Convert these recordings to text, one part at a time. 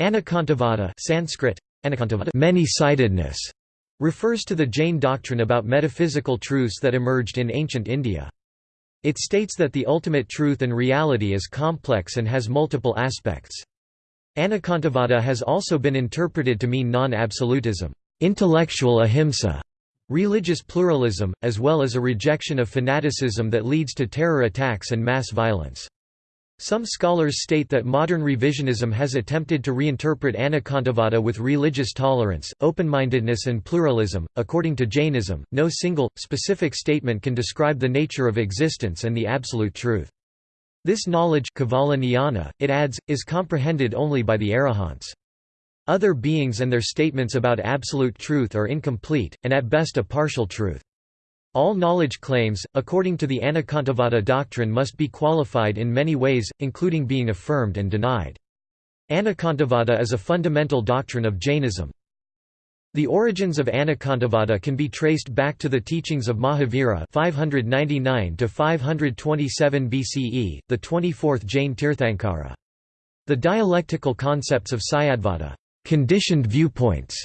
Anekantavada Sanskrit, many-sidedness, refers to the Jain doctrine about metaphysical truths that emerged in ancient India. It states that the ultimate truth and reality is complex and has multiple aspects. Anekantavada has also been interpreted to mean non-absolutism, intellectual ahimsa, religious pluralism, as well as a rejection of fanaticism that leads to terror attacks and mass violence. Some scholars state that modern revisionism has attempted to reinterpret Anekantavada with religious tolerance, open-mindedness and pluralism. According to Jainism, no single, specific statement can describe the nature of existence and the absolute truth. This knowledge it adds, is comprehended only by the arahants. Other beings and their statements about absolute truth are incomplete, and at best a partial truth. All knowledge claims, according to the Anekantavada doctrine must be qualified in many ways, including being affirmed and denied. Anekantavada is a fundamental doctrine of Jainism. The origins of Anekantavada can be traced back to the teachings of Mahavira 599 527 BCE, the 24th Jain Tirthankara. The dialectical concepts of Syadvada conditioned viewpoints,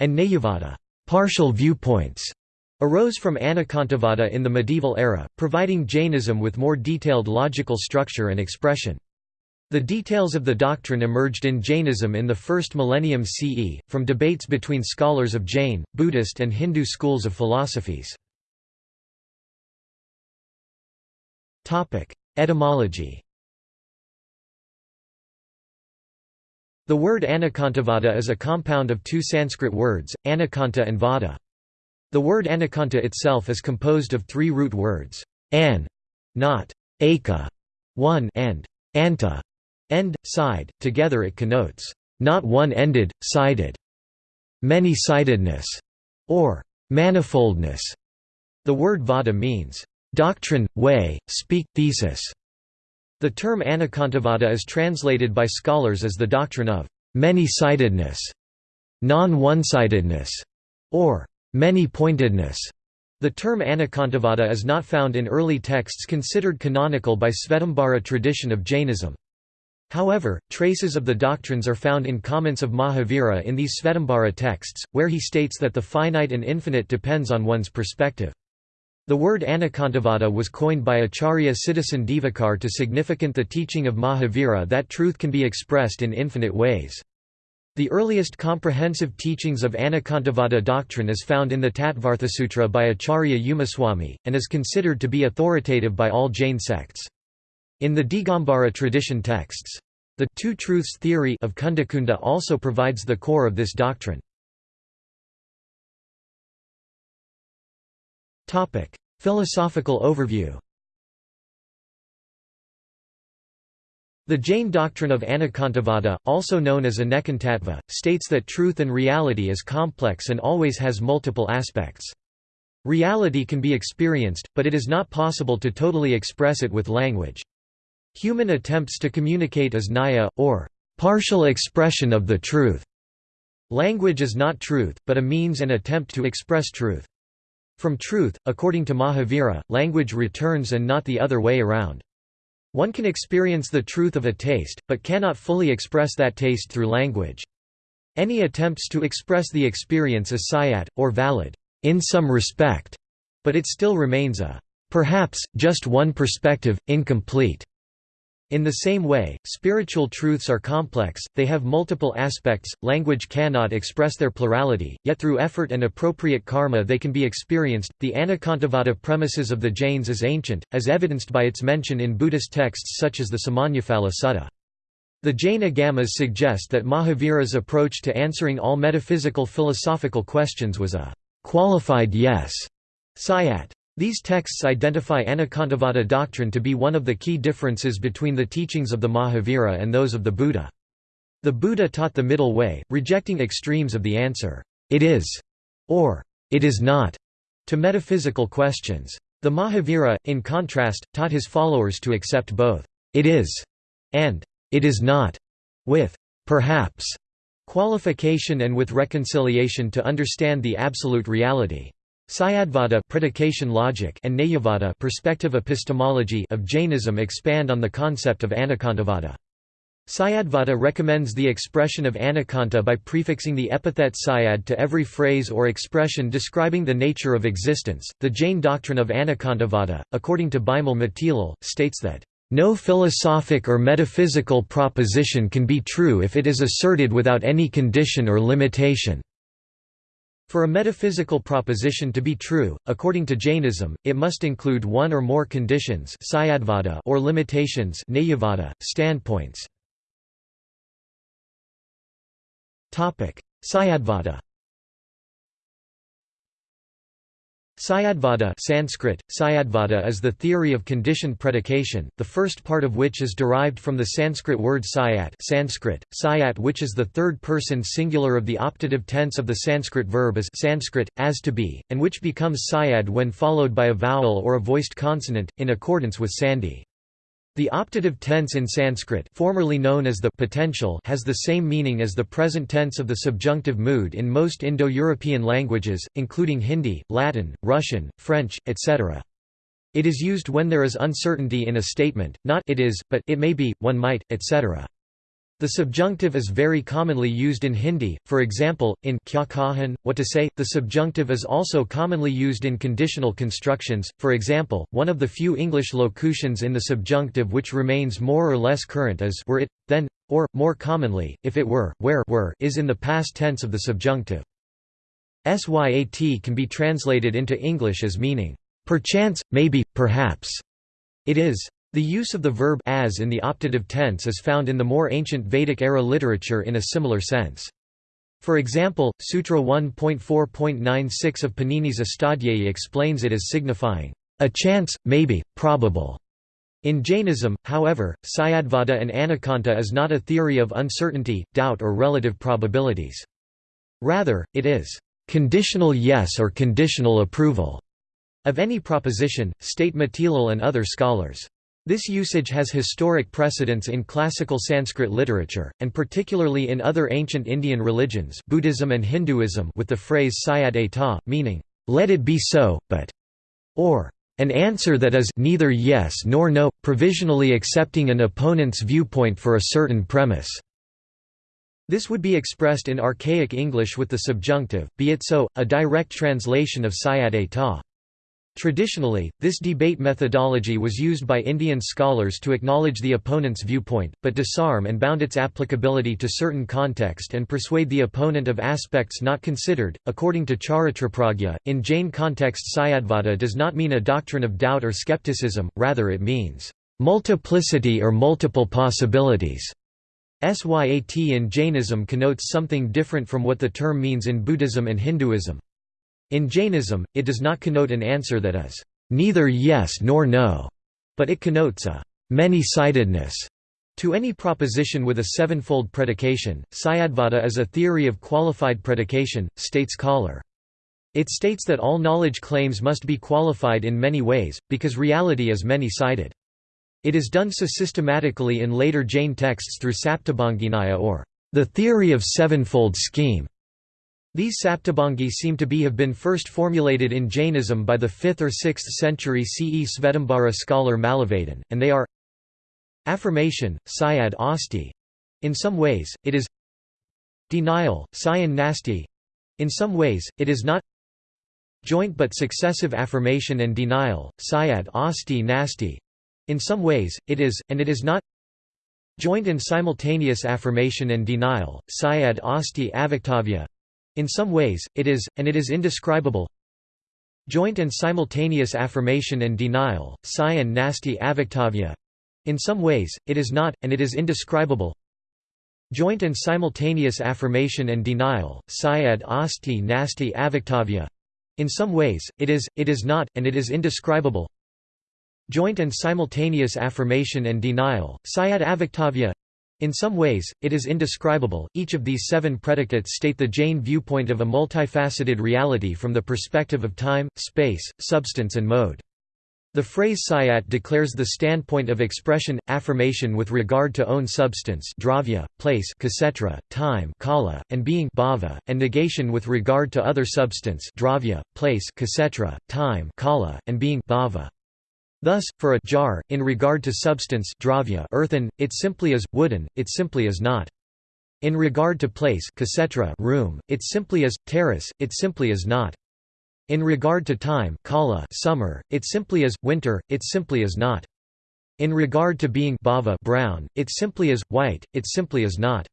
and Nayavada partial viewpoints, arose from Anekantavada in the medieval era, providing Jainism with more detailed logical structure and expression. The details of the doctrine emerged in Jainism in the first millennium CE, from debates between scholars of Jain, Buddhist and Hindu schools of philosophies. Etymology The word Anekantavada is a compound of two Sanskrit words, anekanta and vada. The word anekanta itself is composed of three root words, an, not, aka, one and anta, end, side, together it connotes, not one-ended, sided, many-sidedness, or manifoldness. The word vada means, doctrine, way, speak, thesis. The term Anekantavada is translated by scholars as the doctrine of many-sidedness, non-one-sidedness, or Many-pointedness. The term Anekantavada is not found in early texts considered canonical by Svetambara tradition of Jainism. However, traces of the doctrines are found in comments of Mahavira in these Svetambara texts, where he states that the finite and infinite depends on one's perspective. The word Anekantavada was coined by Acharya Siddhasena Divakar to significant the teaching of Mahavira that truth can be expressed in infinite ways. The earliest comprehensive teachings of Anekantavada doctrine is found in the Tattvarthasutra by Acharya Umaswami, and is considered to be authoritative by all Jain sects. In the Digambara tradition texts, the two truths theory of Kundakunda also provides the core of this doctrine. Philosophical overview The Jain doctrine of Anekantavada, also known as Anekantattva, states that truth and reality is complex and always has multiple aspects. Reality can be experienced, but it is not possible to totally express it with language. Human attempts to communicate is naya, or partial expression of the truth. Language is not truth, but a means and attempt to express truth. From truth, according to Mahavira, language returns and not the other way around. One can experience the truth of a taste, but cannot fully express that taste through language. Any attempts to express the experience is syat, or valid, in some respect, but it still remains a perhaps, just one perspective, incomplete. In the same way, spiritual truths are complex, they have multiple aspects, language cannot express their plurality, yet through effort and appropriate karma they can be experienced. The Anekantavada premises of the Jains is ancient, as evidenced by its mention in Buddhist texts such as the Samannaphala Sutta. The Jain Agamas suggest that Mahavira's approach to answering all metaphysical philosophical questions was a qualified yes, syat. These texts identify Anekantavada doctrine to be one of the key differences between the teachings of the Mahavira and those of the Buddha. The Buddha taught the middle way, rejecting extremes of the answer, it is, or it is not, to metaphysical questions. The Mahavira, in contrast, taught his followers to accept both, it is, and it is not, with perhaps qualification and with reconciliation to understand the absolute reality. Syadvada predication logic and Nayavada perspective epistemology of Jainism expand on the concept of Anekantavada. Syadvada recommends the expression of anekanta by prefixing the epithet syad to every phrase or expression describing the nature of existence. The Jain doctrine of anekantavada, according to Bimal Matilal, states that no philosophic or metaphysical proposition can be true if it is asserted without any condition or limitation. For a metaphysical proposition to be true, according to Jainism, it must include one or more conditions or limitations standpoints. Syadvada Syadvada Sanskrit, Syadvada is the theory of conditioned predication, the first part of which is derived from the Sanskrit word syat Sanskrit, syat which is the third-person singular of the optative tense of the Sanskrit verb as Sanskrit, as to be, and which becomes syad when followed by a vowel or a voiced consonant, in accordance with Sandhi. The optative tense in Sanskrit formerly known as the potential has the same meaning as the present tense of the subjunctive mood in most Indo-European languages, including Hindi, Latin, Russian, French, etc. It is used when there is uncertainty in a statement, not it is, but it may be, one might, etc. The subjunctive is very commonly used in Hindi, for example, in kya kahan, what to say. The subjunctive is also commonly used in conditional constructions, for example, one of the few English locutions in the subjunctive which remains more or less current is were it, then, or, more commonly, if it were, where were is in the past tense of the subjunctive. Syat can be translated into English as meaning, perchance, maybe, perhaps. It is the use of the verb as in the optative tense is found in the more ancient Vedic-era literature in a similar sense. For example, Sutra 1.4.96 of Panini's Astadhyayi explains it as signifying, a chance, maybe, probable. In Jainism, however, Syadvada and Anekanta is not a theory of uncertainty, doubt or relative probabilities. Rather, it is conditional yes or conditional approval of any proposition, state Matilal and other scholars. This usage has historic precedence in classical Sanskrit literature, and particularly in other ancient Indian religions Buddhism and Hinduism with the phrase syad eta, meaning, "'Let it be so, but' or an answer that is neither yes nor no, provisionally accepting an opponent's viewpoint for a certain premise." This would be expressed in archaic English with the subjunctive, be it so, a direct translation of syad eta. Traditionally, this debate methodology was used by Indian scholars to acknowledge the opponent's viewpoint, but disarm and bound its applicability to certain context and persuade the opponent of aspects not considered. According to Charitrapragya, in Jain context Syadvada does not mean a doctrine of doubt or skepticism, rather it means multiplicity or multiple possibilities. Syat in Jainism connotes something different from what the term means in Buddhism and Hinduism. In Jainism, it does not connote an answer that is neither yes nor no, but it connotes a many-sidedness to any proposition with a sevenfold predication. Syadvada is a theory of qualified predication, states Koller. It states that all knowledge claims must be qualified in many ways, because reality is many-sided. It is done so systematically in later Jain texts through Saptabhanginaya or the theory of sevenfold scheme. These saptabhangi seem to be have been first formulated in Jainism by the 5th or 6th century CE Svetambara scholar Mallavadin, and they are Affirmation, Syad Asti. In some ways, it is Denial, Syan Nasti. In some ways, it is not Joint but successive affirmation and denial, Syad Asti Nasti. In some ways, it is, and it is not Joint and simultaneous affirmation and denial, Syad Asti Avaktavya. In some ways, it is, and it is indescribable Joint and simultaneous affirmation and denial, Syan Nasti Avaktavya. In some ways, it is not, and it is indescribable Joint and simultaneous affirmation and denial, Syad Asti Nasti Avaktavya. In some ways, it is, it is not, and it is indescribable Joint and simultaneous affirmation and denial, Syad Avaktavya. In some ways, it is indescribable. Each of these seven predicates state the Jain viewpoint of a multifaceted reality from the perspective of time, space, substance, and mode. The phrase syat declares the standpoint of expression, affirmation with regard to own substance dravya, place ksetra, time kala, and being bhava, and negation with regard to other substance dravya, place ksetra, time kala, and being bhava. Thus, for a jar, in regard to substance dravya earthen, it simply is, wooden, it simply is not. In regard to place room, it simply is, terrace, it simply is not. In regard to time kala summer, it simply is, winter, it simply is not. In regard to being bhava brown, it simply is, white, it simply is not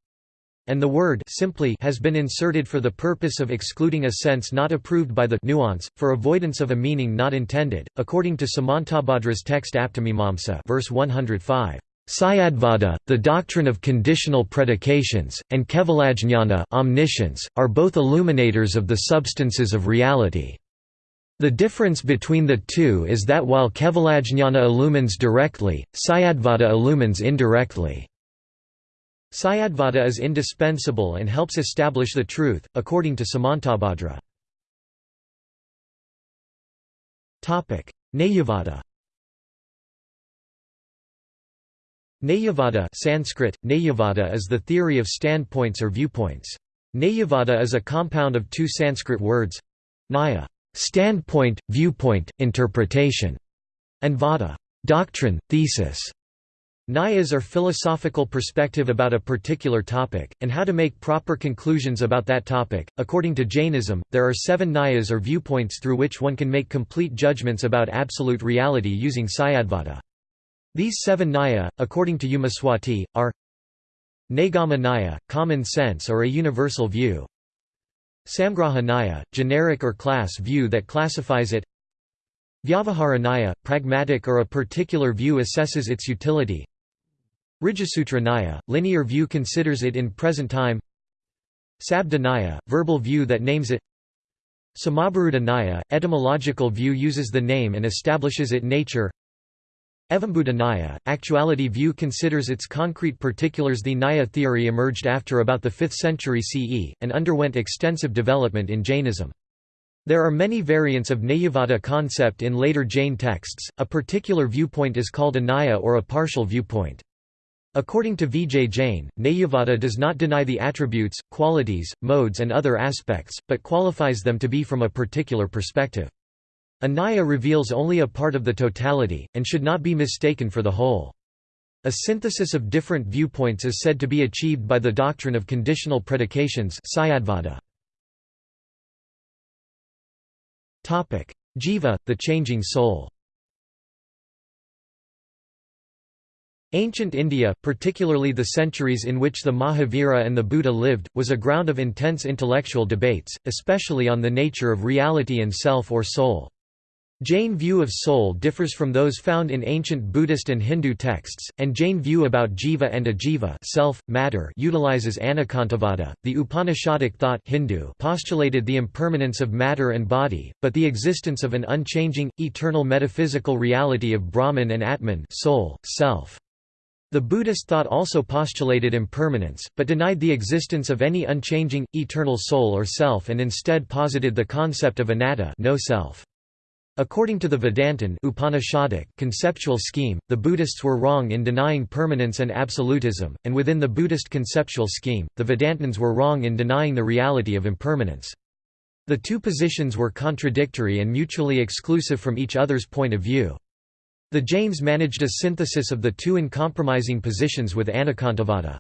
and the word simply has been inserted for the purpose of excluding a sense not approved by the nuance, for avoidance of a meaning not intended, according to Samantabhadra's text Aptamimamsa verse 105. Syadvada, the doctrine of conditional predications, and Kevalajnana omniscience, are both illuminators of the substances of reality. The difference between the two is that while Kevalajnana illumines directly, Syadvada illumines indirectly. Syadvada is indispensable and helps establish the truth, according to Samantabhadra. Nayavada Nayavada Sanskrit, Nayavada is the theory of standpoints or viewpoints. Nayavada is a compound of two Sanskrit words Naya standpoint, viewpoint, interpretation, and vada doctrine, thesis. Nayas are philosophical perspective about a particular topic, and how to make proper conclusions about that topic. According to Jainism, there are seven Nayas or viewpoints through which one can make complete judgments about absolute reality using Syadvada. These seven Naya, according to Umaswati, are Naigama Naya, common sense or a universal view Samgraha Naya, generic or class view that classifies it Vyavahara Naya, pragmatic or a particular view assesses its utility Rijasutra Naya, linear view considers it in present time Sabda Naya, verbal view that names it Samabharuta Naya, etymological view uses the name and establishes it nature Evambuddha Naya, actuality view considers its concrete particulars The Naya theory emerged after about the 5th century CE, and underwent extensive development in Jainism. There are many variants of Nayavada concept in later Jain texts, a particular viewpoint is called a Naya or a partial viewpoint. According to Vijay Jain, Nayavada does not deny the attributes, qualities, modes and other aspects, but qualifies them to be from a particular perspective. A Naya reveals only a part of the totality, and should not be mistaken for the whole. A synthesis of different viewpoints is said to be achieved by the doctrine of conditional predications Jiva, the changing soul Ancient India, particularly the centuries in which the Mahavira and the Buddha lived, was a ground of intense intellectual debates, especially on the nature of reality and self or soul. Jain view of soul differs from those found in ancient Buddhist and Hindu texts, and Jain view about jiva and ajiva self, matter utilizes anekantavada. The Upanishadic thought Hindu postulated the impermanence of matter and body, but the existence of an unchanging, eternal metaphysical reality of Brahman and Atman soul, self. The Buddhist thought also postulated impermanence, but denied the existence of any unchanging, eternal soul or self and instead posited the concept of anatta no self. According to the Vedantin Upanishadic conceptual scheme, the Buddhists were wrong in denying permanence and absolutism, and within the Buddhist conceptual scheme, the Vedantins were wrong in denying the reality of impermanence. The two positions were contradictory and mutually exclusive from each other's point of view. The Jains managed a synthesis of the two uncompromising positions with Anekantavada.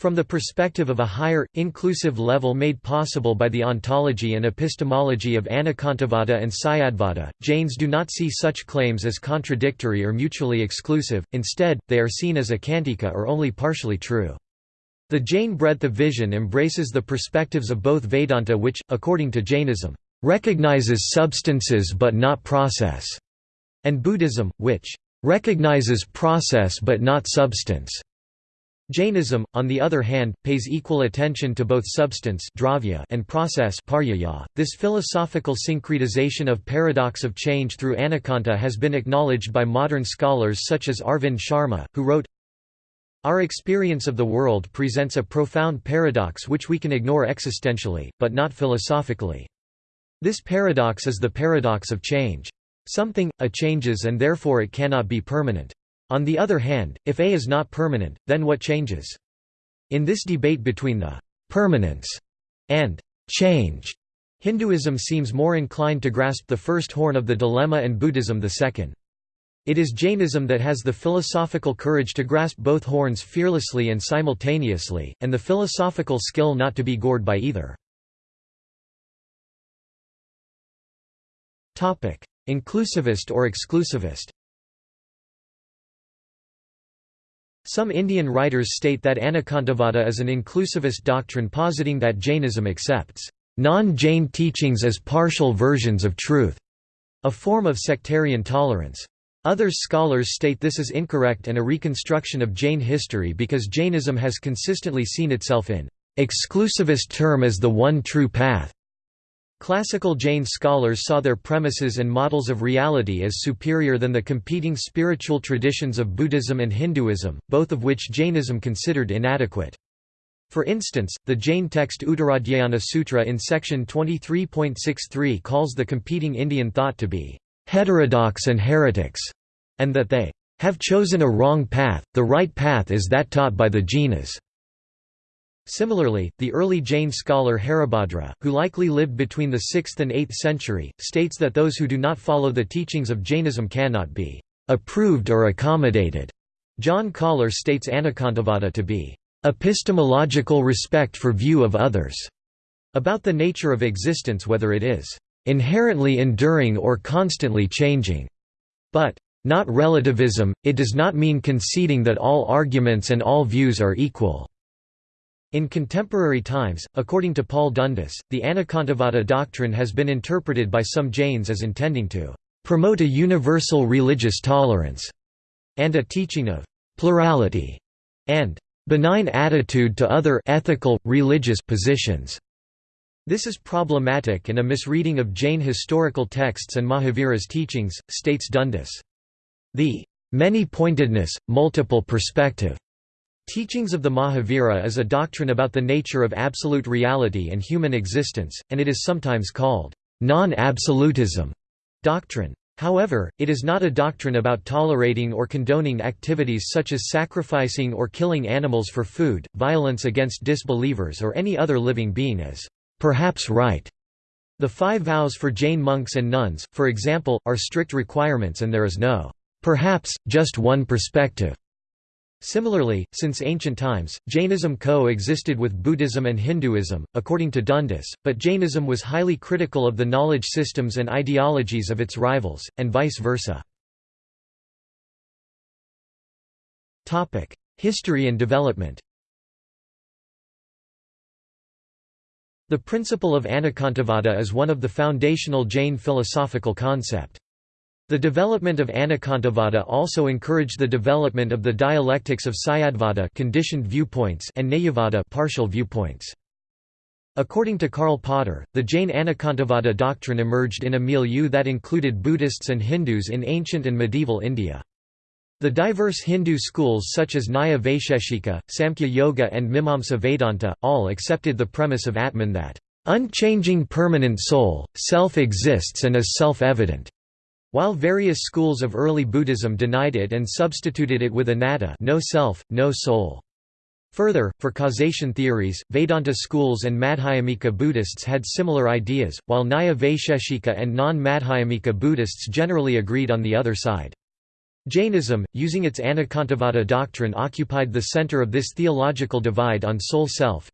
From the perspective of a higher, inclusive level made possible by the ontology and epistemology of Anekantavada and Syadvada, Jains do not see such claims as contradictory or mutually exclusive, instead, they are seen as akantika or only partially true. The Jain breadth of vision embraces the perspectives of both Vedanta which, according to Jainism, recognizes substances but not process, and Buddhism, which recognizes process but not substance. Jainism, on the other hand, pays equal attention to both substance and process .This philosophical syncretization of paradox of change through anekanta has been acknowledged by modern scholars such as Arvind Sharma, who wrote, Our experience of the world presents a profound paradox which we can ignore existentially, but not philosophically. This paradox is the paradox of change. Something, a changes and therefore it cannot be permanent. On the other hand, if A is not permanent, then what changes? In this debate between the permanence and change, Hinduism seems more inclined to grasp the first horn of the dilemma and Buddhism the second. It is Jainism that has the philosophical courage to grasp both horns fearlessly and simultaneously, and the philosophical skill not to be gored by either. Inclusivist or exclusivist Some Indian writers state that Anekantavada is an inclusivist doctrine positing that Jainism accepts non-Jain teachings as partial versions of truth, a form of sectarian tolerance. Other scholars state this is incorrect and a reconstruction of Jain history because Jainism has consistently seen itself in exclusivist term as the one true path. Classical Jain scholars saw their premises and models of reality as superior than the competing spiritual traditions of Buddhism and Hinduism, both of which Jainism considered inadequate. For instance, the Jain text Uttaradhyayana Sutra in section 23.63 calls the competing Indian thought to be heterodox and heretics, and that they have chosen a wrong path, the right path is that taught by the Jainas. Similarly, the early Jain scholar Haribhadra, who likely lived between the 6th and 8th century, states that those who do not follow the teachings of Jainism cannot be approved or accommodated. John Koller states Anekantavada to be epistemological respect for view of others, about the nature of existence whether it is inherently enduring or constantly changing. But, not relativism, it does not mean conceding that all arguments and all views are equal. In contemporary times, according to Paul Dundas, the Anekantavada doctrine has been interpreted by some Jains as intending to promote a universal religious tolerance and a teaching of plurality and benign attitude to other ethical, religious positions. This is problematic and a misreading of Jain historical texts and Mahavira's teachings, states Dundas. The many-pointedness, multiple perspective teachings of the Mahavira is a doctrine about the nature of absolute reality and human existence, and it is sometimes called non-absolutism doctrine. However, it is not a doctrine about tolerating or condoning activities such as sacrificing or killing animals for food, violence against disbelievers or any other living being as perhaps right. The five vows for Jain monks and nuns, for example, are strict requirements and there is no perhaps, just one perspective. Similarly, since ancient times, Jainism co-existed with Buddhism and Hinduism, according to Dundas, but Jainism was highly critical of the knowledge systems and ideologies of its rivals, and vice versa. History and development The principle of Anekantavada is one of the foundational Jain philosophical concept. The development of Anekantavada also encouraged the development of the dialectics of Syadvada conditioned viewpoints and Nayavada partial viewpoints. According to Karl Potter, the Jain Anekantavada doctrine emerged in a milieu that included Buddhists and Hindus in ancient and medieval India. The diverse Hindu schools such as Nyaya Vaisheshika, Samkhya Yoga and Mimamsa Vedanta, all accepted the premise of Atman that, "...unchanging permanent soul, self exists and is self-evident." While various schools of early Buddhism denied it and substituted it with anatta no self, no soul. Further, for causation theories, Vedanta schools and Madhyamika Buddhists had similar ideas, while Nyaya Vaisheshika and non-Madhyamika Buddhists generally agreed on the other side. Jainism, using its Anekantavada doctrine occupied the center of this theological divide on soul self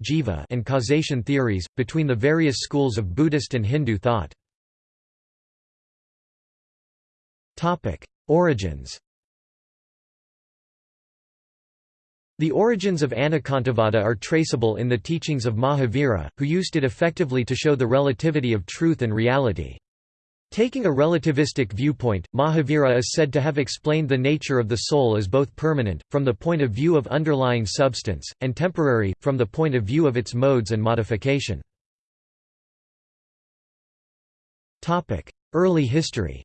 and causation theories, between the various schools of Buddhist and Hindu thought. Origins The origins of Anekantavada are traceable in the teachings of Mahavira, who used it effectively to show the relativity of truth and reality. Taking a relativistic viewpoint, Mahavira is said to have explained the nature of the soul as both permanent, from the point of view of underlying substance, and temporary, from the point of view of its modes and modification. Early history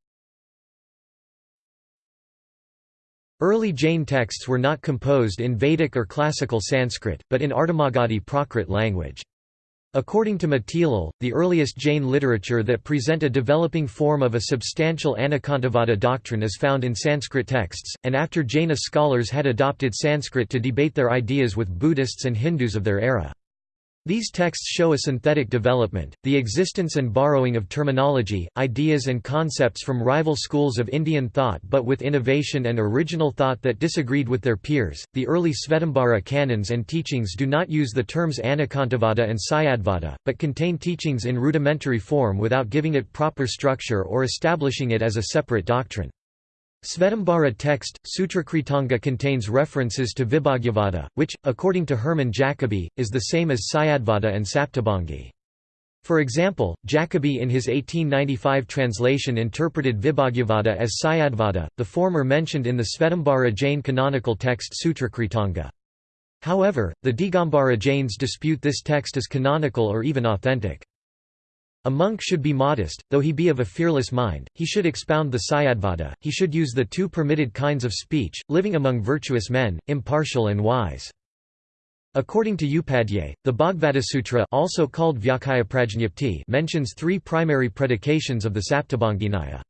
Early Jain texts were not composed in Vedic or classical Sanskrit, but in Ardhamagadhi Prakrit language. According to Matilal, the earliest Jain literature that present a developing form of a substantial Anekantavada doctrine is found in Sanskrit texts, and after Jaina scholars had adopted Sanskrit to debate their ideas with Buddhists and Hindus of their era. These texts show a synthetic development, the existence and borrowing of terminology, ideas and concepts from rival schools of Indian thought but with innovation and original thought that disagreed with their peers. The early Svetambara canons and teachings do not use the terms Anekantavada and Syadvada, but contain teachings in rudimentary form without giving it proper structure or establishing it as a separate doctrine. Svetambara text, Sutrakritanga contains references to Vibhajyavada, which, according to Hermann Jacobi, is the same as Syadvada and Saptabhangi. For example, Jacobi in his 1895 translation interpreted Vibhajyavada as Syadvada, the former mentioned in the Svetambara Jain canonical text Sutrakritanga. However, the Digambara Jains dispute this text as canonical or even authentic. A monk should be modest, though he be of a fearless mind, he should expound the Syadvada, he should use the two permitted kinds of speech, living among virtuous men, impartial and wise. According to Upadhyay, the Bhagavata also called mentions three primary predications of the Saptabhanginaya.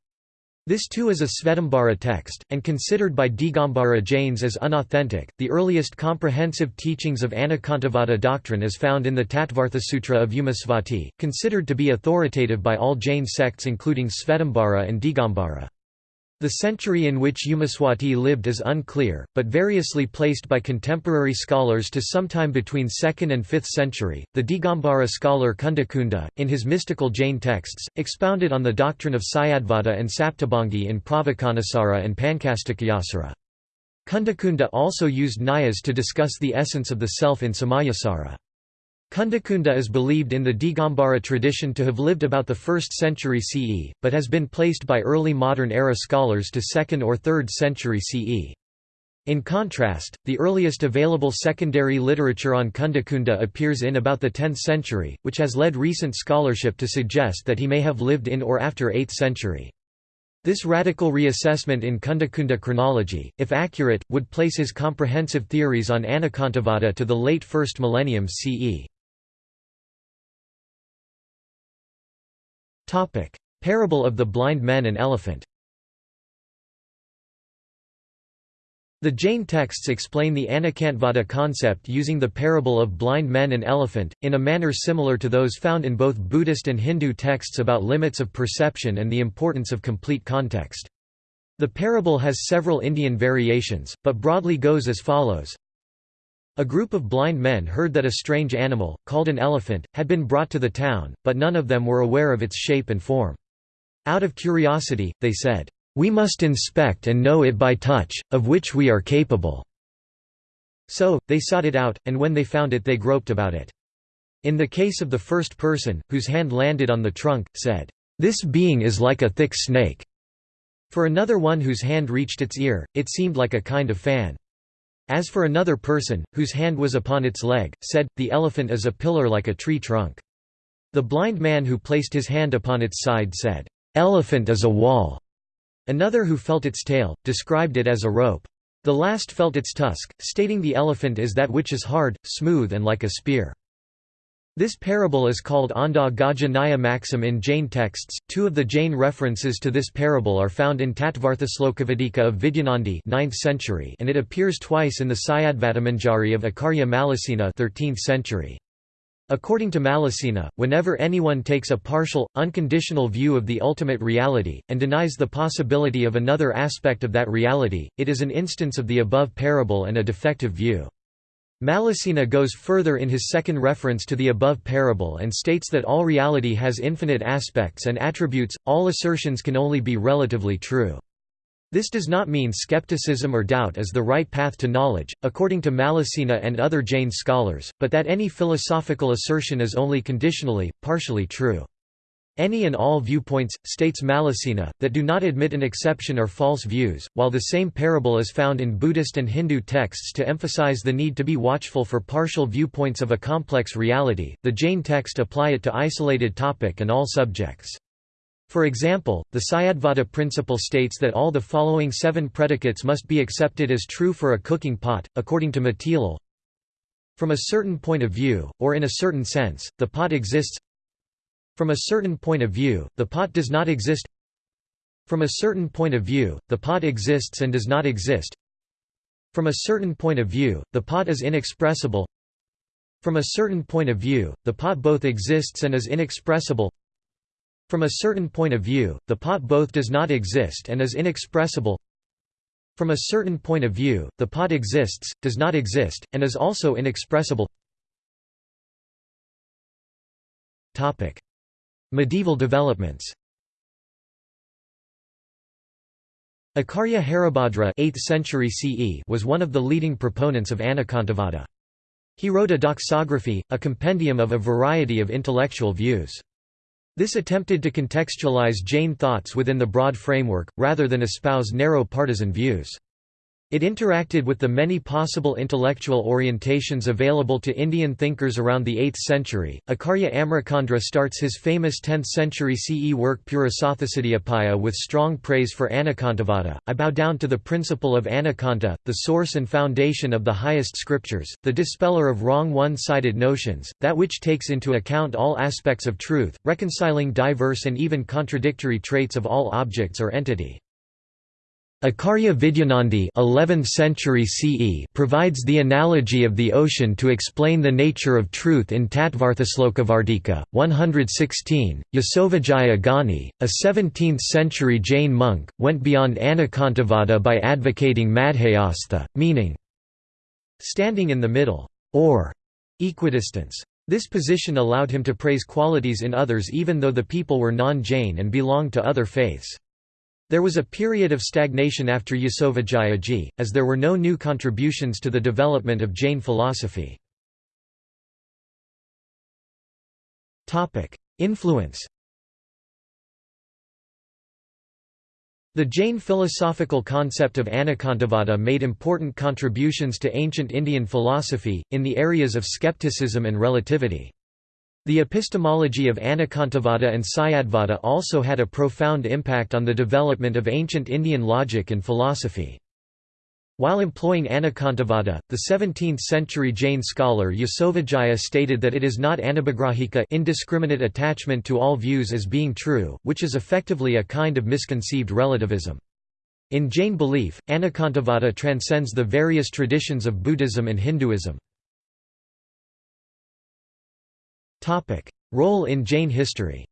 This too is a Svetambara text, and considered by Digambara Jains as unauthentic. The earliest comprehensive teachings of Anekantavada doctrine is found in the Tattvarthasutra of Umasvati, considered to be authoritative by all Jain sects including Svetambara and Digambara. The century in which Umaswati lived is unclear, but variously placed by contemporary scholars to sometime between 2nd and 5th century. The Digambara scholar Kundakunda, in his mystical Jain texts, expounded on the doctrine of Syadvada and Saptabhangi in Pravakanasara and Pankastikayasara. Kundakunda also used Nayas to discuss the essence of the self in Samayasara. Kundakunda is believed in the Digambara tradition to have lived about the 1st century CE, but has been placed by early modern era scholars to 2nd or 3rd century CE. In contrast, the earliest available secondary literature on Kundakunda appears in about the 10th century, which has led recent scholarship to suggest that he may have lived in or after 8th century. This radical reassessment in Kundakunda chronology, if accurate, would place his comprehensive theories on Anekantavada to the late 1st millennium CE. Topic: Parable of the blind men and elephant. The Jain texts explain the Anekantavada concept using the parable of blind men and elephant, in a manner similar to those found in both Buddhist and Hindu texts about limits of perception and the importance of complete context. The parable has several Indian variations, but broadly goes as follows. A group of blind men heard that a strange animal, called an elephant, had been brought to the town, but none of them were aware of its shape and form. Out of curiosity, they said, "'We must inspect and know it by touch, of which we are capable." So, they sought it out, and when they found it they groped about it. In the case of the first person, whose hand landed on the trunk, said, "'This being is like a thick snake." For another one whose hand reached its ear, it seemed like a kind of fan. As for another person, whose hand was upon its leg, said, The elephant is a pillar like a tree trunk. The blind man who placed his hand upon its side said, Elephant is a wall. Another who felt its tail, described it as a rope. The last felt its tusk, stating the elephant is that which is hard, smooth and like a spear. This parable is called Anda Gaja Nyaya maxim in Jain texts. Two of the Jain references to this parable are found in Tattvarthaslokavadika of Vidyanandi 9th century and it appears twice in the Syadvadamanjari of Acharya Mallisena 13th century. According to Mallisena, whenever anyone takes a partial, unconditional view of the ultimate reality, and denies the possibility of another aspect of that reality, it is an instance of the above parable and a defective view. Mallisena goes further in his second reference to the above parable and states that all reality has infinite aspects and attributes, all assertions can only be relatively true. This does not mean skepticism or doubt is the right path to knowledge, according to Mallisena and other Jain scholars, but that any philosophical assertion is only conditionally, partially true. Any and all viewpoints, states Mallisena, that do not admit an exception are false views. While the same parable is found in Buddhist and Hindu texts to emphasize the need to be watchful for partial viewpoints of a complex reality, the Jain text apply it to isolated topic and all subjects. For example, the Syadvada principle states that all the following seven predicates must be accepted as true for a cooking pot, according to Matilal. From a certain point of view, or in a certain sense, the pot exists from a certain point of view, the pot does not exist. From a certain point of view, the pot exists and does not exist. From a certain point of view, the pot is inexpressible. From a certain point of view, the pot both exists and is inexpressible. From a certain point of view, the pot both does not exist and is inexpressible. From a certain point of view, the pot exists, does not exist, and is also inexpressible Medieval developments Acharya Haribhadra 8th century CE was one of the leading proponents of Anekantavada. He wrote a doxography, a compendium of a variety of intellectual views. This attempted to contextualize Jain thoughts within the broad framework, rather than espouse narrow partisan views. It interacted with the many possible intellectual orientations available to Indian thinkers around the 8th century. Acharya Amritacandra starts his famous 10th century CE work Purusarthasiddhyupaya with strong praise for Anekantavada. I bow down to the principle of Anekanta, the source and foundation of the highest scriptures, the dispeller of wrong one sided notions, that which takes into account all aspects of truth, reconciling diverse and even contradictory traits of all objects or entity. Acharya Vidyanandi 11th century CE provides the analogy of the ocean to explain the nature of truth in Tattvarthaslokavardika, 116. Yasovijaya Gani, a 17th-century Jain monk, went beyond Anekantavada by advocating Madhyastha, meaning standing in the middle, or equidistance. This position allowed him to praise qualities in others even though the people were non-Jain and belonged to other faiths. There was a period of stagnation after Ji, as there were no new contributions to the development of Jain philosophy. Influence The Jain philosophical concept of Anekantavada made important contributions to ancient Indian philosophy, in the areas of skepticism and relativity. The epistemology of Anekantavada and Syadvada also had a profound impact on the development of ancient Indian logic and philosophy. While employing Anekantavada, the 17th-century Jain scholar Yasovijaya stated that it is not anabhigrahika indiscriminate attachment to all views as being true, which is effectively a kind of misconceived relativism. In Jain belief, Anekantavada transcends the various traditions of Buddhism and Hinduism. Role in Jain history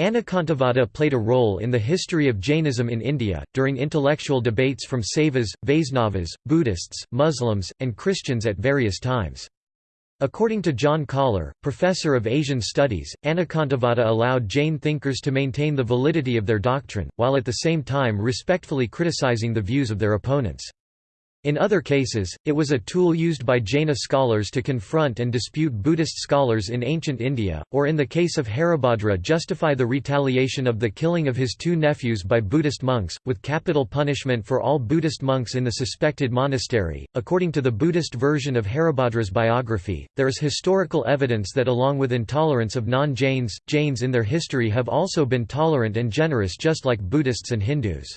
Anekantavada played a role in the history of Jainism in India, during intellectual debates from Saivas, Vaisnavas, Buddhists, Muslims, and Christians at various times. According to John Koller, professor of Asian studies, Anekantavada allowed Jain thinkers to maintain the validity of their doctrine, while at the same time respectfully criticizing the views of their opponents. In other cases, it was a tool used by Jaina scholars to confront and dispute Buddhist scholars in ancient India, or in the case of Haribhadra justify the retaliation of the killing of his two nephews by Buddhist monks, with capital punishment for all Buddhist monks in the suspected monastery. According to the Buddhist version of Haribhadra's biography, there is historical evidence that along with intolerance of non-Jains, Jains in their history have also been tolerant and generous just like Buddhists and Hindus.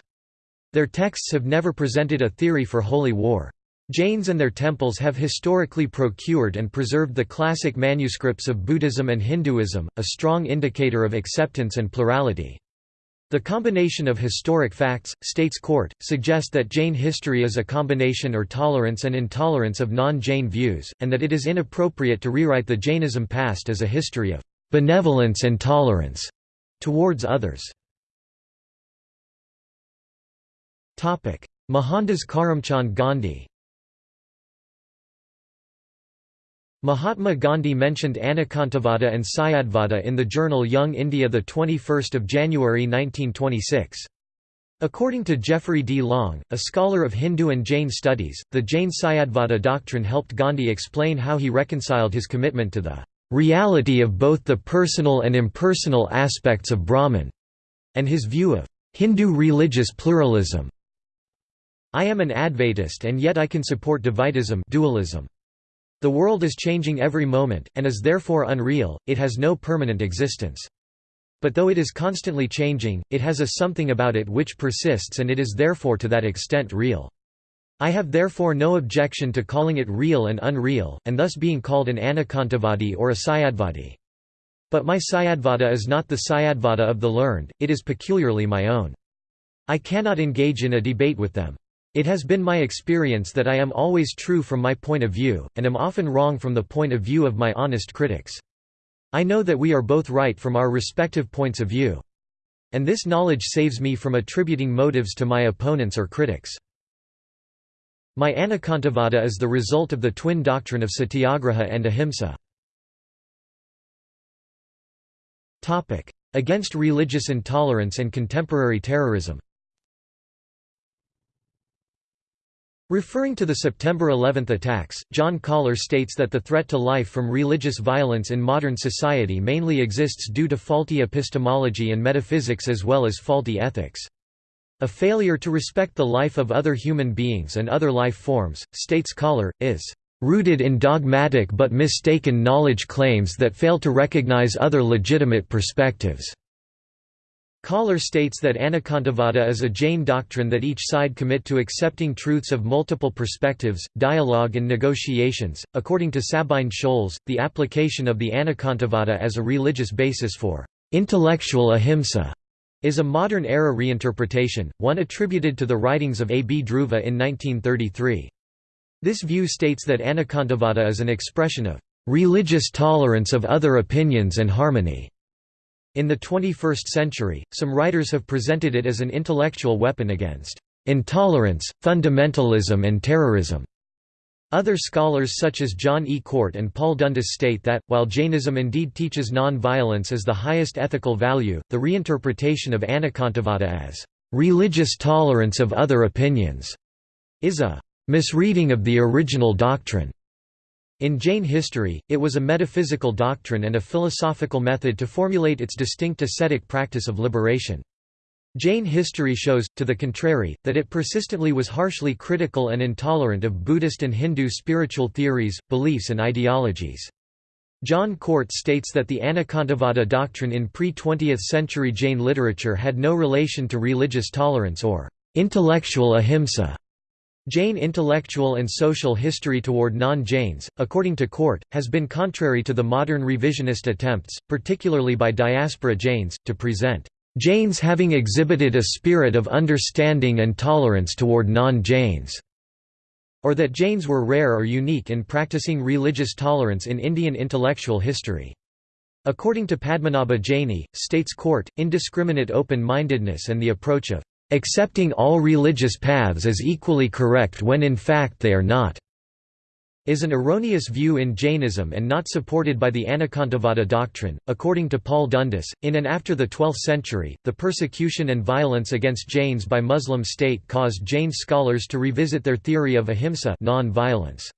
Their texts have never presented a theory for holy war. Jains and their temples have historically procured and preserved the classic manuscripts of Buddhism and Hinduism, a strong indicator of acceptance and plurality. The combination of historic facts, states Cort, suggest that Jain history is a combination or tolerance and intolerance of non-Jain views, and that it is inappropriate to rewrite the Jainism past as a history of benevolence and tolerance towards others. Mohandas Karamchand Gandhi Mahatma Gandhi mentioned Anekantavada and Syadvada in the journal Young India 21 January 1926. According to Jeffery D. Long, a scholar of Hindu and Jain studies, the Jain Syadvada doctrine helped Gandhi explain how he reconciled his commitment to the reality of both the personal and impersonal aspects of Brahman, and his view of Hindu religious pluralism. I am an Advaitist and yet I can support Dvaitism dualism. The world is changing every moment, and is therefore unreal, it has no permanent existence. But though it is constantly changing, it has a something about it which persists and it is therefore to that extent real. I have therefore no objection to calling it real and unreal, and thus being called an Anekantavadi or a Syadvadi. But my Syadvada is not the Syadvada of the learned, it is peculiarly my own. I cannot engage in a debate with them. It has been my experience that I am always true from my point of view, and am often wrong from the point of view of my honest critics. I know that we are both right from our respective points of view. And this knowledge saves me from attributing motives to my opponents or critics. My Anekantavada is the result of the twin doctrine of satyagraha and ahimsa. Against religious intolerance and contemporary terrorism Referring to the September 11 attacks, John Koller states that the threat to life from religious violence in modern society mainly exists due to faulty epistemology and metaphysics as well as faulty ethics. A failure to respect the life of other human beings and other life forms, states Koller, is rooted in dogmatic but mistaken knowledge claims that fail to recognize other legitimate perspectives. Koller states that Anekantavada is a Jain doctrine that each side commit to accepting truths of multiple perspectives, dialogue and negotiations. According to Sabine Scholz, the application of the Anekantavada as a religious basis for intellectual ahimsa is a modern-era reinterpretation, one attributed to the writings of A. B. Dhruva in 1933. This view states that Anekantavada is an expression of religious tolerance of other opinions and harmony. In the 21st century, some writers have presented it as an intellectual weapon against intolerance, fundamentalism and terrorism. Other scholars such as John E. Cort and Paul Dundas state that, while Jainism indeed teaches non-violence as the highest ethical value, the reinterpretation of Anekantavada as religious tolerance of other opinions is a misreading of the original doctrine. In Jain history, it was a metaphysical doctrine and a philosophical method to formulate its distinct ascetic practice of liberation. Jain history shows, to the contrary, that it persistently was harshly critical and intolerant of Buddhist and Hindu spiritual theories, beliefs and ideologies. John Cort states that the Anekantavada doctrine in pre-20th century Jain literature had no relation to religious tolerance or intellectual ahimsa. Jain intellectual and social history toward non-Jains, according to Cort, has been contrary to the modern revisionist attempts, particularly by diaspora Jains, to present Jains having exhibited a spirit of understanding and tolerance toward non-Jains, or that Jains were rare or unique in practicing religious tolerance in Indian intellectual history. According to Padmanabha Jaini, states Cort, indiscriminate open-mindedness and the approach of accepting all religious paths as equally correct when in fact they are not, is an erroneous view in Jainism and not supported by the Anekantavada doctrine. According to Paul Dundas, in and after the 12th century, the persecution and violence against Jains by Muslim state caused Jain scholars to revisit their theory of ahimsa non-violence.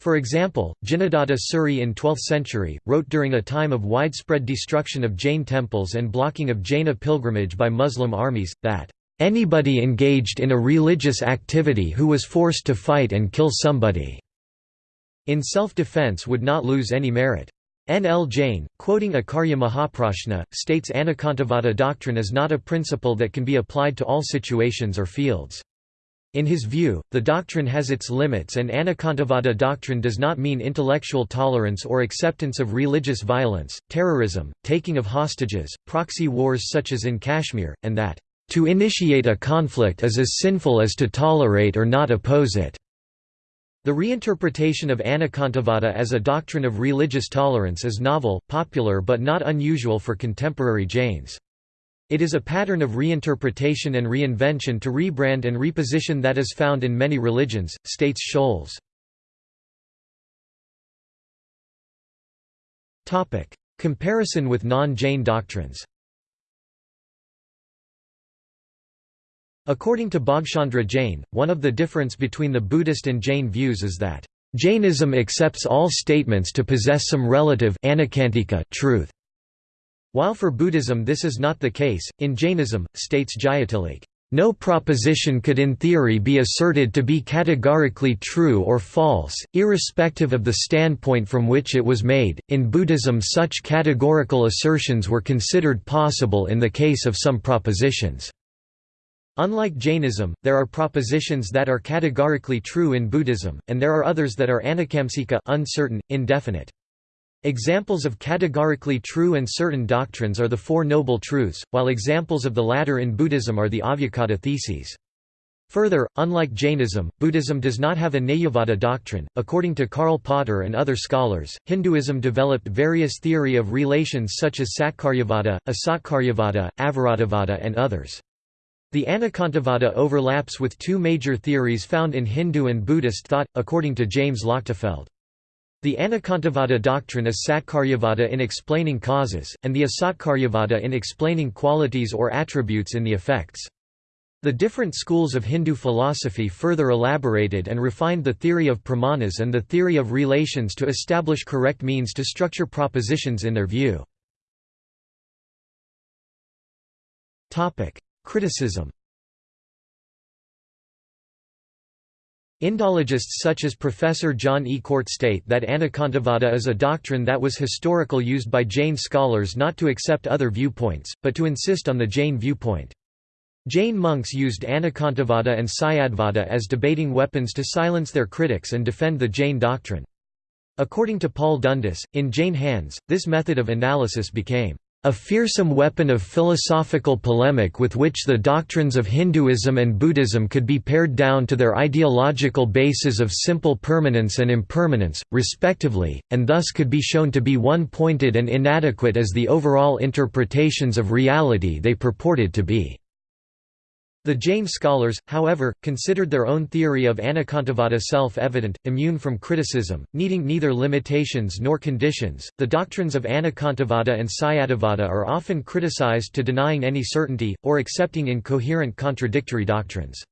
For example, Jinadatta Suri in 12th century, wrote during a time of widespread destruction of Jain temples and blocking of Jaina pilgrimage by Muslim armies, that Anybody engaged in a religious activity who was forced to fight and kill somebody in self-defense would not lose any merit. N. L. Jain, quoting Acharya Mahaprajna, states Anekantavada doctrine is not a principle that can be applied to all situations or fields. In his view, the doctrine has its limits and Anekantavada doctrine does not mean intellectual tolerance or acceptance of religious violence, terrorism, taking of hostages, proxy wars such as in Kashmir, and that to initiate a conflict is as sinful as to tolerate or not oppose it. The reinterpretation of Anekantavada as a doctrine of religious tolerance is novel, popular but not unusual for contemporary Jains. It is a pattern of reinterpretation and reinvention to rebrand and reposition that is found in many religions, states Scholz. Comparison with non-Jain doctrines According to Bhagchandra Jain, one of the difference between the Buddhist and Jain views is that Jainism accepts all statements to possess some relative truth. While for Buddhism this is not the case, in Jainism, states Jayatilleke, no proposition could in theory be asserted to be categorically true or false, irrespective of the standpoint from which it was made. In Buddhism, such categorical assertions were considered possible in the case of some propositions. Unlike Jainism, there are propositions that are categorically true in Buddhism, and there are others that are anekamsika uncertain, indefinite. Examples of categorically true and certain doctrines are the Four Noble Truths, while examples of the latter in Buddhism are the Avyakata theses. Further, unlike Jainism, Buddhism does not have a Nayavada doctrine. According to Karl Potter and other scholars, Hinduism developed various theory of relations such as Satkaryavada, Asatkaryavada, Avaratavada, and others. The Anekantavada overlaps with two major theories found in Hindu and Buddhist thought, according to James Lochtefeld. The Anekantavada doctrine is Satkaryavada in explaining causes, and the Asatkaryavada in explaining qualities or attributes in the effects. The different schools of Hindu philosophy further elaborated and refined the theory of pramanas and the theory of relations to establish correct means to structure propositions in their view. Criticism Indologists such as Professor John E. Cort state that Anekantavada is a doctrine that was historical used by Jain scholars not to accept other viewpoints, but to insist on the Jain viewpoint. Jain monks used Anekantavada and Syadvada as debating weapons to silence their critics and defend the Jain doctrine. According to Paul Dundas, in Jain hands, this method of analysis became a fearsome weapon of philosophical polemic with which the doctrines of Hinduism and Buddhism could be pared down to their ideological bases of simple permanence and impermanence, respectively, and thus could be shown to be one-pointed and inadequate as the overall interpretations of reality they purported to be. The Jain scholars, however, considered their own theory of Anekantavada self-evident, immune from criticism, needing neither limitations nor conditions. The doctrines of Anekantavada and Syadvada are often criticized to denying any certainty or accepting incoherent contradictory doctrines.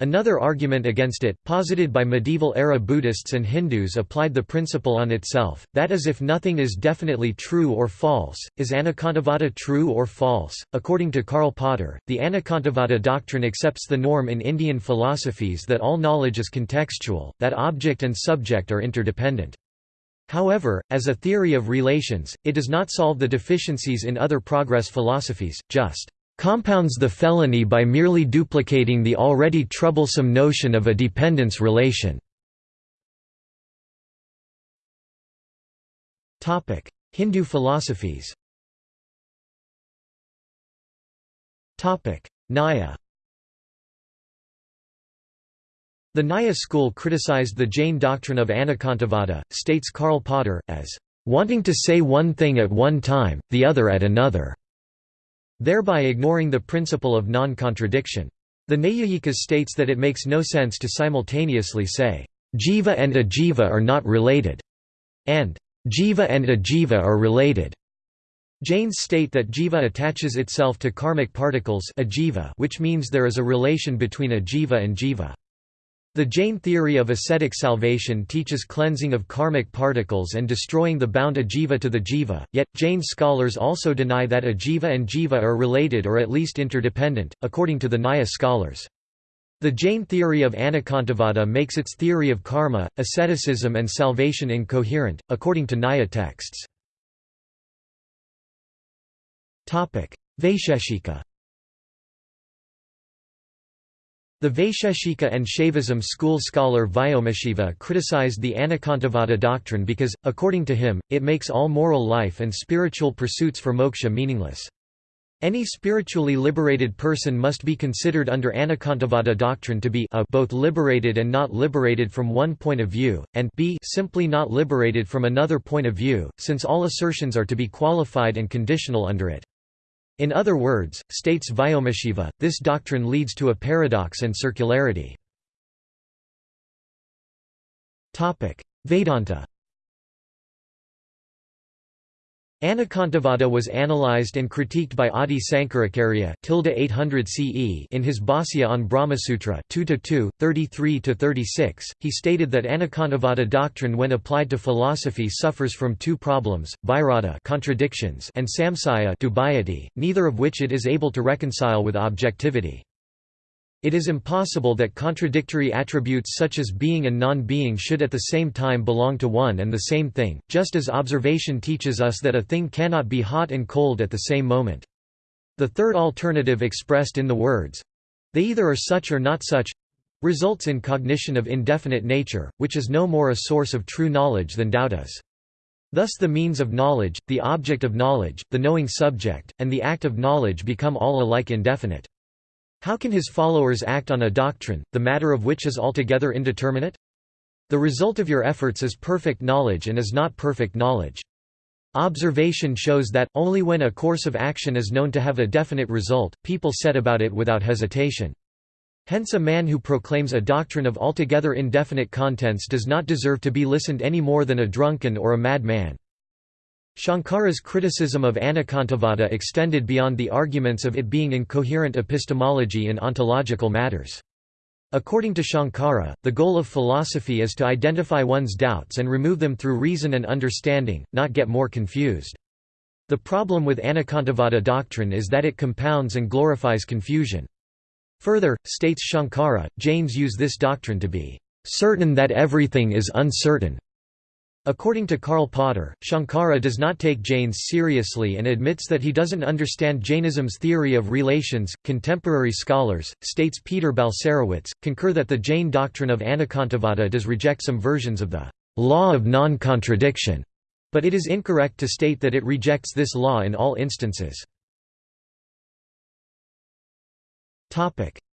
Another argument against it, posited by medieval-era Buddhists and Hindus applied the principle on itself, that is if nothing is definitely true or false, is Anekantavada true or false? According to Karl Potter, the Anekantavada doctrine accepts the norm in Indian philosophies that all knowledge is contextual, that object and subject are interdependent. However, as a theory of relations, it does not solve the deficiencies in other progress philosophies, just compounds the felony by merely duplicating the already troublesome notion of a dependence relation. Hindu philosophies. Nyaya The Nyaya school criticized the Jain doctrine of Anekantavada, states Karl Potter, as wanting to say one thing at one time, the other at another thereby ignoring the principle of non-contradiction. The Naiyayikas states that it makes no sense to simultaneously say, jiva and ajiva are not related, and jiva and ajiva are related. Jains state that jiva attaches itself to karmic particles ajiva, which means there is a relation between ajiva and jiva. The Jain theory of ascetic salvation teaches cleansing of karmic particles and destroying the bound ajiva to the jiva, yet, Jain scholars also deny that ajiva and jiva are related or at least interdependent, according to the Nyaya scholars. The Jain theory of Anekantavada makes its theory of karma, asceticism and salvation incoherent, according to Nyaya texts. Vaisheshika The Vaisheshika and Shaivism school scholar Vyomashiva criticized the Anekantavada doctrine because, according to him, it makes all moral life and spiritual pursuits for moksha meaningless. Any spiritually liberated person must be considered under Anekantavada doctrine to be a both liberated and not liberated from one point of view, and b simply not liberated from another point of view, since all assertions are to be qualified and conditional under it. In other words, states Vyomashiva, this doctrine leads to a paradox and circularity. Vedanta Anekantavada was analyzed and critiqued by Adi Sankaracharya 800 CE in his Bhāsya on Brahmasutra 2 33–36. He stated that Anekantavada doctrine when applied to philosophy suffers from two problems, virodha contradictions and samsaya dubiety, neither of which it is able to reconcile with objectivity. It is impossible that contradictory attributes such as being and non-being should at the same time belong to one and the same thing, just as observation teaches us that a thing cannot be hot and cold at the same moment. The third alternative expressed in the words, they either are such or not such, results in cognition of indefinite nature, which is no more a source of true knowledge than doubt is. Thus the means of knowledge, the object of knowledge, the knowing subject, and the act of knowledge become all alike indefinite. How can his followers act on a doctrine, the matter of which is altogether indeterminate? The result of your efforts is perfect knowledge and is not perfect knowledge. Observation shows that, only when a course of action is known to have a definite result, people set about it without hesitation. Hence a man who proclaims a doctrine of altogether indefinite contents does not deserve to be listened any more than a drunken or a mad man. Shankara's criticism of Anekantavada extended beyond the arguments of it being incoherent epistemology in ontological matters. According to Shankara, the goal of philosophy is to identify one's doubts and remove them through reason and understanding, not get more confused. The problem with Anekantavada doctrine is that it compounds and glorifies confusion. Further, states Shankara, Jains use this doctrine to be certain that everything is uncertain, According to Karl Potter, Shankara does not take Jains seriously and admits that he doesn't understand Jainism's theory of relations. Contemporary scholars, states Peter Balcerowicz, concur that the Jain doctrine of Anekantavada does reject some versions of the law of non-contradiction, but it is incorrect to state that it rejects this law in all instances.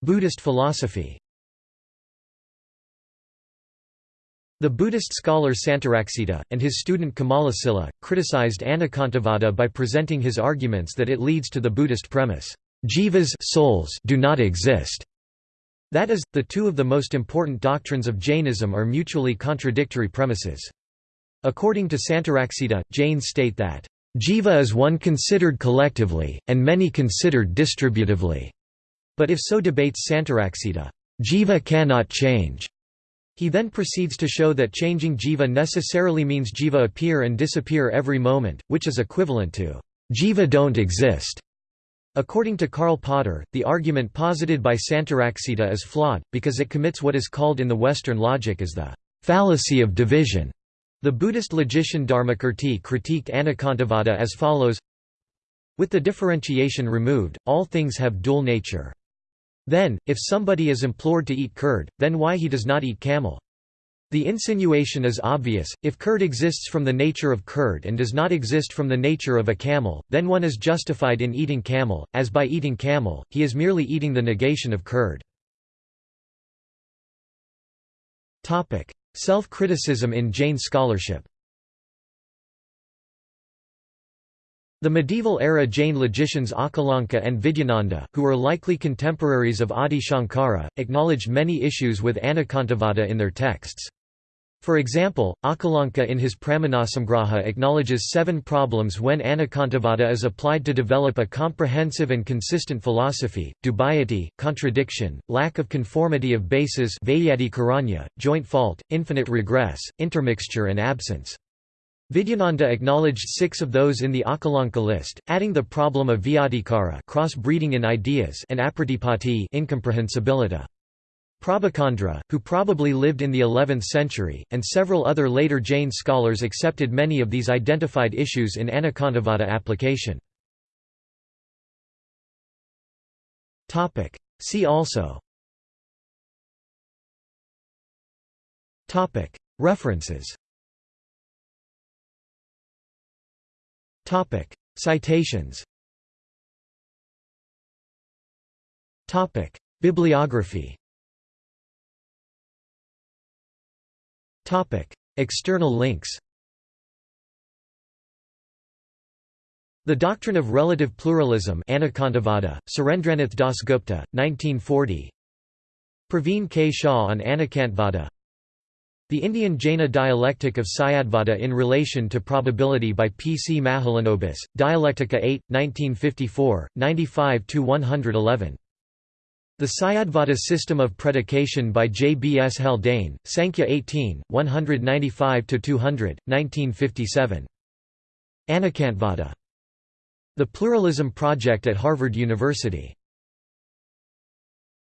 Buddhist philosophy The Buddhist scholar Santaraksita, and his student Kamalasila, criticized Anekantavada by presenting his arguments that it leads to the Buddhist premise, jivas souls do not exist. That is, the two of the most important doctrines of Jainism are mutually contradictory premises. According to Santaraksita, Jains state that, Jiva is one considered collectively, and many considered distributively. But if so debates Santaraksita, Jiva cannot change. He then proceeds to show that changing jiva necessarily means jiva appear and disappear every moment, which is equivalent to jiva don't exist. According to Karl Potter, the argument posited by Santaraksita is flawed, because it commits what is called in the Western logic as the fallacy of division. The Buddhist logician Dharmakirti critiqued Anekantavada as follows With the differentiation removed, all things have dual nature. Then, if somebody is implored to eat curd, then why he does not eat camel? The insinuation is obvious, if curd exists from the nature of curd and does not exist from the nature of a camel, then one is justified in eating camel, as by eating camel, he is merely eating the negation of curd. Self-criticism in Jain scholarship The medieval-era Jain logicians Akalanka and Vidyananda, who were likely contemporaries of Adi Shankara, acknowledged many issues with Anekantavada in their texts. For example, Akalanka in his Pramanasamgraha acknowledges seven problems when Anekantavada is applied to develop a comprehensive and consistent philosophy, dubiety, contradiction, lack of conformity of bases joint fault, infinite regress, intermixture and absence. Vidyananda acknowledged six of those in the Akalanka list, adding the problem of vyadhikara cross-breeding in ideas and apratipatti incomprehensibility. Prabhakandra, who probably lived in the 11th century, and several other later Jain scholars accepted many of these identified issues in Anekantavada application. See also References Topic: Citations. Topic: Bibliography. Topic: External links. The Doctrine of Relative Pluralism Anekantavada, Surendranath Das Gupta, 1940 Praveen K. Shah on Anekantavada the Indian Jaina dialectic of Syadvada in relation to probability by P. C. Mahalanobis, Dialectica 8, 1954, 95–111. The Syadvada system of predication by J. B. S. Haldane, Sankhya 18, 195–200, 1957. Anekantavada. The Pluralism Project at Harvard University